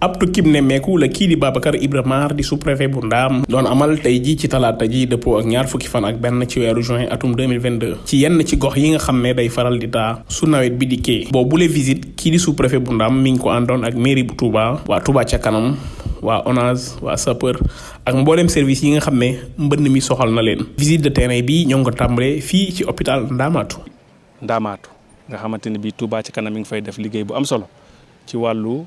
ab tukkib nemmeeku la kii di Babacar Ibra Mar di sous-préfet bu Ndaam doon amal tey ji ci talaata ji dëppoo ak ñaar fukki fan ak benn ci weeru juin atum 2022 ci yenn ci gox yi nga xam ne day faral di taa su nawet bi dikkee. Boobu bule visite kii di sous-préfet bu Ndaam mi ngi ko àndoon ak mairie bu Touba waa Touba ca kanam waa ONAS waa sapeur ak mboolem service yi nga xam mbënn mi soxal na leen. Visite de terrain bi ñoo ngi ko tàmbalee fii ci hôpital Ndaamaatu Ndaamaatu nga xamante ne bii Touba ci kanam mi ngi fay def liggéey bu am solo ci wàllu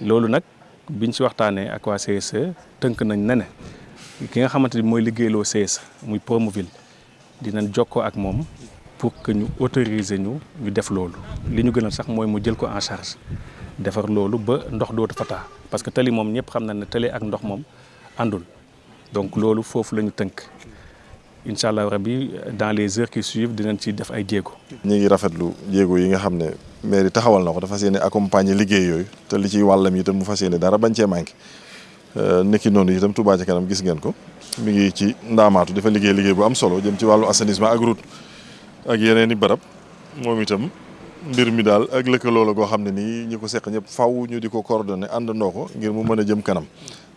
loolu nag biñ ci waxtaanee ak waa CSE tënk nañ ne ki nga xamante ni mooy liggéeyloo CSE muy Promoville dinañ jokkoo ak moom pour que ñu autoriser ñu ñu def loolu. Li ñu gënal sax mooy mu jël ko en charge ba ndox parce que tali moom ñëpp xam na donc loolu foofu la ñu tënk. Incha dans les heures qui suivent dinañ ci def ay jéego. ñu ngi rafetlu mairie taxawal na ko dafa fas yéene accompagner liggéey yooyu te li ciy wàllam itam mu fas yéene dara bañ cee manqué. Nekki noonu itam Touba ca kanam gis ngeen ko. Mi ngi ci ndaamaatu dafa liggéey liggéey bu am solo jëm ci wàllu assainissement ak route ak yeneen i barab. Moom itam mbir mi daal ak lëkkaloo la goo xam ne nii ñi ko seq ñëpp faw ñu di ko coordonné àndandoo ko ngir mu mën a jëm kanam.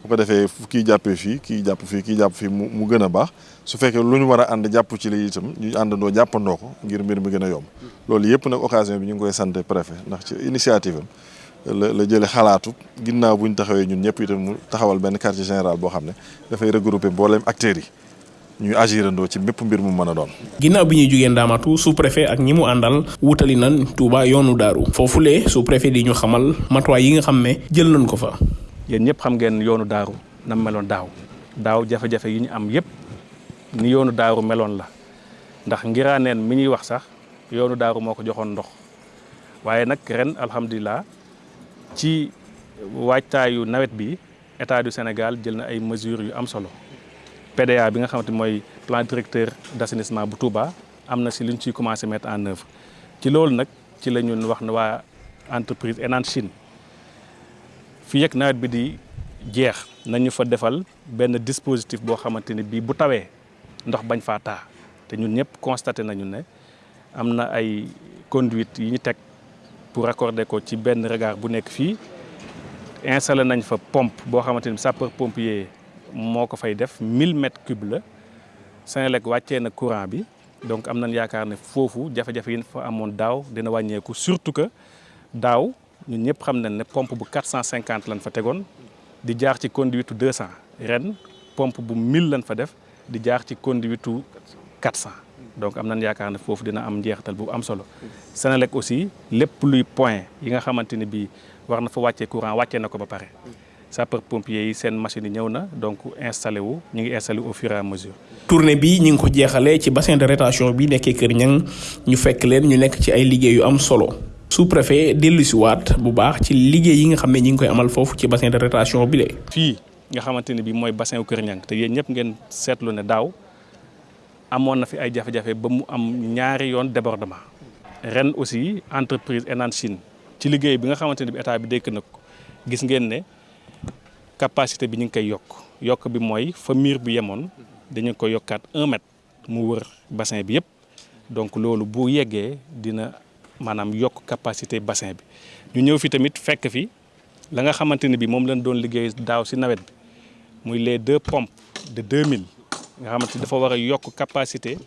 Bu ko defee kii jàppee fii kii jàpp fii kii jàpp fii mu mu gën a baax. Su fekkee lu ñu war a ànd jàpp ci li itam ñu àndandoo jàppandoo ko ngir mbir mi gën a yomb. Loolu yëpp nag occasion bi ñu ngi koy sant préfet ndax ci initiative la la jëlee xalaatu ginnaaw bu ñu taxawee ñun ñëpp itam mu taxawal benn quartier général boo xam ne dafay regrouper mboolem acteurs yi. Ñuy agirandoo ci bépp mbir mu mën a doon. ginnaaw bi ñuy jugee Ndaamatu sous préfet ak ñi mu àndal wutali nan Touba yoonu daaru foofulee sous préfet di ñu xamal matuwaay yi nga xam ne jël nañ ko fa. yéen ñëpp xam ngeen yoonu daaru na meloon daaw daaw jafe-jafe yi ñu am yëpp ni yoonu daaru meloon la ndax ngiraaneen mi ñuy wax sax yoonu daaru moo ko joxoon ndox waaye nag ren alhamdulilah ci waajtaayu nawet bi état du Sénégal jël na ay mesures yu am solo. PDA bi nga xamante mooy plan directeur d'assainissement bu Touba am na si lu ñu ciy commencé mettre en œuvre ci loolu nag ci la ñun wax na waa entreprise Enan Chine fii ak nawet bi di jeex nañu fa defal benn dispositif boo xamante ni bii bu tawee ndox bañ faa taa te ñun ñëpp constaté nañu ne am na ay conduite yi ñu teg pour raccorder ko ci benn regard bu nekk fii installé nañ fa pompe boo xamante ni sapeur pompier. Moo ko fay def 1000 mètres cubes la. Senelec wàccee na courant bi. Donc am nañ yaakaar ne foofu jafe-jafe yi fa amoon daaw dina wàññeeku. Surtout que daaw ñun ñëpp xam nañ ne pompe bu 450 lañ fa tegoon. Di jaar ci conduite 200 ren pompe bu 1000 lañ fa def. Di jaar ci conduite 400 donc am nañ yaakaar ne foofu dina am njeexital bu am solo. Senelec aussi lépp luy point yi nga xamante ni bii war na fa wàccee courant wàccee na ba pare. Sapeur pompier yi seen machine yi ñëw na donc installé wu ñu ngi installé au fur et à mesure. tournée bi ñu ngi ko jeexalee ci bassin de rétention bi nekkee Kër Ñang ñu fekk leen ñu nekk ci ay liggéey yu am solo sous-préfet dellu si waat bu baax ci liggéey yi nga xam ne ñi ngi koy amal foofu ci bassin de rétention bi le fii nga xamante ne bii mooy bassin Kër Ñang te yéen ñëpp ngeen seetlu ne daaw amoon na fi ay jafe-jafe ba mu am ñaari yoon débordement ren aussi entreprise Enan Chine ci liggéey bi nga xamante ne bi état bi dékk na ko gis ngeen ne. Capacité bi ñu ngi koy yokk. Yokk bi mooy fa miir bi yemoon dañu ko yokkaat un mètre mu wër bassin bi yëpp. Donc loolu bu yeggee dina maanaam yokk capacité bassin bi. Ñu ñëw fi tamit fekk fi la nga xamante ne bi moom lañ doon liggéey daaw si nawet bi muy les deux pompes de 2000 nga xamante ni dafa war a yokk capacité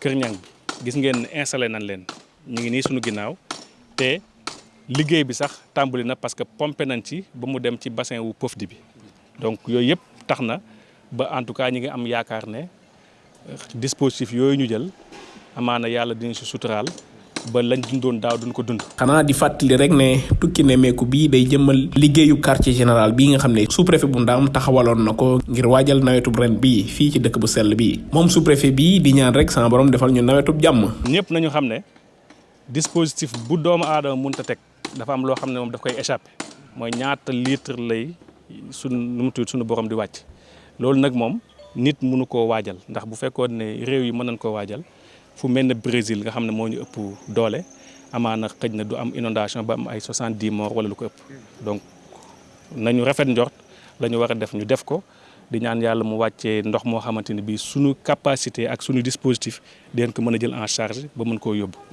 Kër Ñang gis ngeen installé nañ leen. Ñu ngi nii suñu ginnaaw te liggéey bi sax tàmbali na parce que pompé nañ ci ba mu dem ci bassin wu bi donc yooyu yëpp tax na ba en tout cas ñi ngi am yaakaar ne dispositif yooyu ñu jël amaana yàlla dina si suturaal ba lañ dundoon daaw duñ ko dund. xanaa di fàttali rek ne tukki nemmeeku bii day jëmmal liggéeyu quartier général bii nga xam ne sous-préfet bu Ndaam taxawaloon na ko ngir waajal nawetub ren bii fii ci dëkk bu sell bii moom sous-préfet bii di ñaan rek sama borom defal ñu nawetub jàmm. ñëpp nañu xam ne dispositif bu doomu aadama teg dafa am loo xam ne moom daf koy échappé. Mooy ñaata litre lay suñ nu mu tudd borom di wàcc. Loolu nag moom nit mënu koo waajal. Ndax bu fekkoon ne yi mën nañ koo waajal fu mel ne Brésil nga xam ne ñu ëpp doole amaana xëj na du am inondation ba am ay soixante-dix morts wala lu ko ëpp. Donc nañu rafet njort la ñu war a def ñu def ko. Di ñaan yàlla mu wàccee ndox moo xamante ni bii suñu capacité ak suñu dispositif den ko mën a jël en charge ba mën koo yóbbu